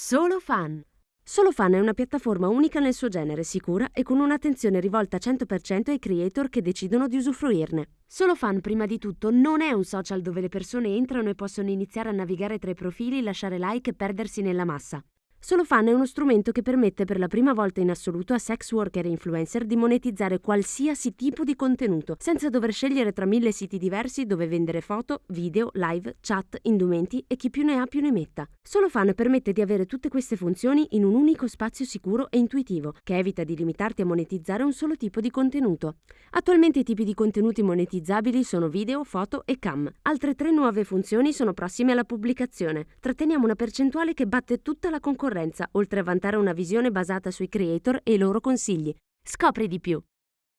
Solo Fan. Solo Fan è una piattaforma unica nel suo genere, sicura e con un'attenzione rivolta 100% ai creator che decidono di usufruirne. Solo Fan, prima di tutto, non è un social dove le persone entrano e possono iniziare a navigare tra i profili, lasciare like e perdersi nella massa. SoloFan è uno strumento che permette per la prima volta in assoluto a sex worker e influencer di monetizzare qualsiasi tipo di contenuto, senza dover scegliere tra mille siti diversi dove vendere foto, video, live, chat, indumenti e chi più ne ha più ne metta. SoloFan permette di avere tutte queste funzioni in un unico spazio sicuro e intuitivo, che evita di limitarti a monetizzare un solo tipo di contenuto. Attualmente i tipi di contenuti monetizzabili sono video, foto e cam. Altre tre nuove funzioni sono prossime alla pubblicazione. Tratteniamo una percentuale che batte tutta la concorrenza concorrenza, oltre a vantare una visione basata sui creator e i loro consigli. Scopri di più!